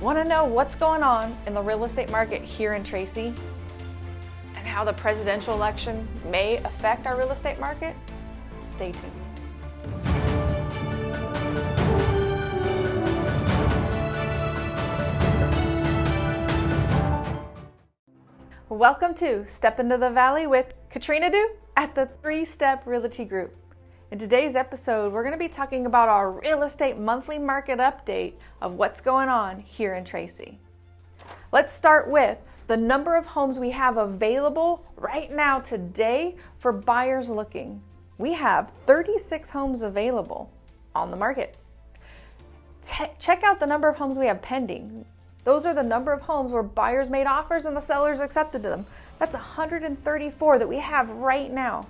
Want to know what's going on in the real estate market here in Tracy? And how the presidential election may affect our real estate market? Stay tuned. Welcome to Step Into the Valley with Katrina Du at the Three Step Realty Group. In today's episode, we're going to be talking about our real estate monthly market update of what's going on here in Tracy. Let's start with the number of homes we have available right now today for buyers looking. We have 36 homes available on the market. check out the number of homes we have pending. Those are the number of homes where buyers made offers and the sellers accepted them. That's 134 that we have right now.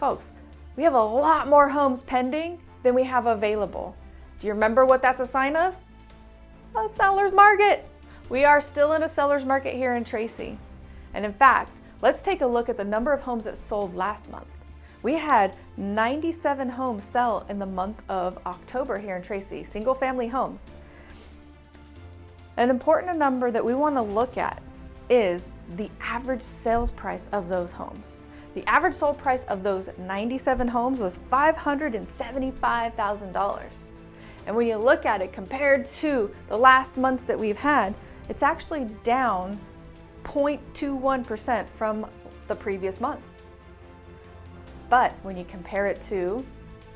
Folks, we have a lot more homes pending than we have available. Do you remember what that's a sign of? A seller's market. We are still in a seller's market here in Tracy. And in fact, let's take a look at the number of homes that sold last month. We had 97 homes sell in the month of October here in Tracy, single family homes. An important number that we want to look at is the average sales price of those homes. The average sold price of those 97 homes was $575,000. And when you look at it compared to the last months that we've had, it's actually down 0.21% from the previous month. But when you compare it to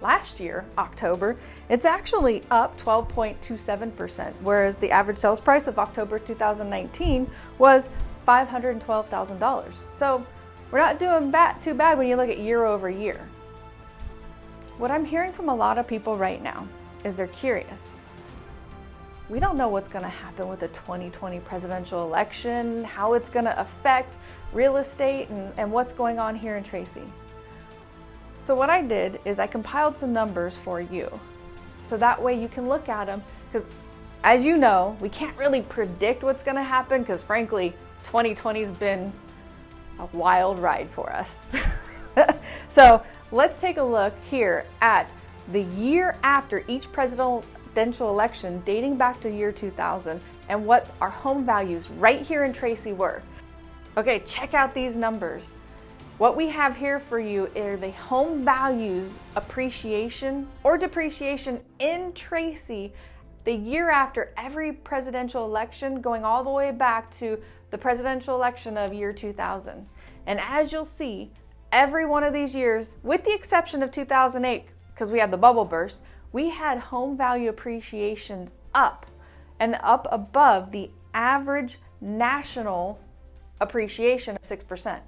last year, October, it's actually up 12.27%, whereas the average sales price of October 2019 was $512,000. So we're not doing bad, too bad when you look at year over year. What I'm hearing from a lot of people right now is they're curious. We don't know what's going to happen with the 2020 presidential election, how it's going to affect real estate, and, and what's going on here in Tracy. So what I did is I compiled some numbers for you. So that way you can look at them because as you know, we can't really predict what's going to happen because frankly, 2020's been a wild ride for us. so let's take a look here at the year after each presidential election dating back to year 2000 and what our home values right here in Tracy were. Okay, check out these numbers. What we have here for you are the home values appreciation or depreciation in Tracy the year after every presidential election going all the way back to the presidential election of year 2000. And as you'll see, every one of these years, with the exception of 2008, because we had the bubble burst, we had home value appreciations up and up above the average national appreciation of 6%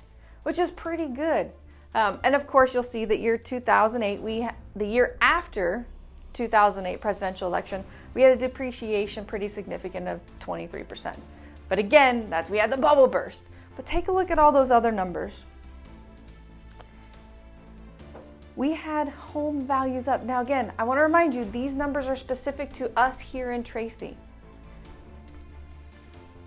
which is pretty good. Um, and of course, you'll see that year 2008, we the year after 2008 presidential election, we had a depreciation pretty significant of 23%. But again, that's we had the bubble burst. But take a look at all those other numbers. We had home values up. Now again, I want to remind you, these numbers are specific to us here in Tracy.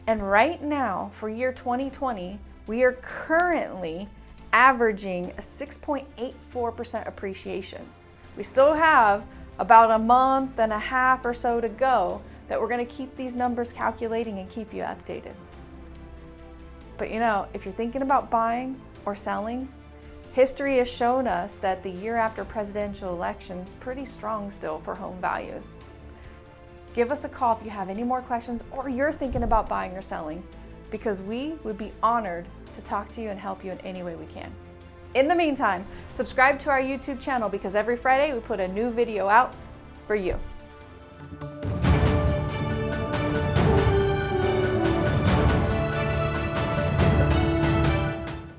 And right now, for year 2020, we are currently averaging a 6.84% appreciation. We still have about a month and a half or so to go that we're going to keep these numbers calculating and keep you updated. But you know, if you're thinking about buying or selling, history has shown us that the year after presidential elections pretty strong still for home values. Give us a call if you have any more questions or you're thinking about buying or selling because we would be honored to talk to you and help you in any way we can. In the meantime, subscribe to our YouTube channel because every Friday we put a new video out for you.